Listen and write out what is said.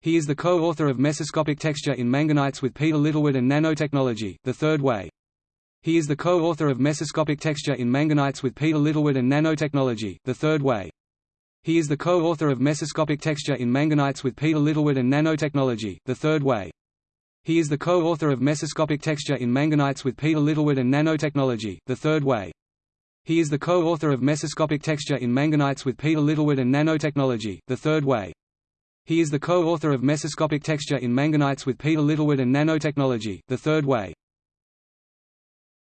He is the co-author of Mesoscopic Texture in Manganites with Peter Littlewood and Nanotechnology, The Third Way. He is the co-author of Mesoscopic Texture in Manganites with Peter Littlewood and Nanotechnology, The Third Way. He is the co-author of Mesoscopic Texture in Manganites with Peter Littlewood and Nanotechnology, The Third Way. He is the co-author of Mesoscopic Texture in Manganites with Peter Littlewood and Nanotechnology, The Third Way. He is the co-author of Mesoscopic Texture in Manganites with Peter Littlewood and Nanotechnology, The Third Way. He is the co-author of Mesoscopic Texture in Manganites with Peter Littlewood and Nanotechnology, The Third Way.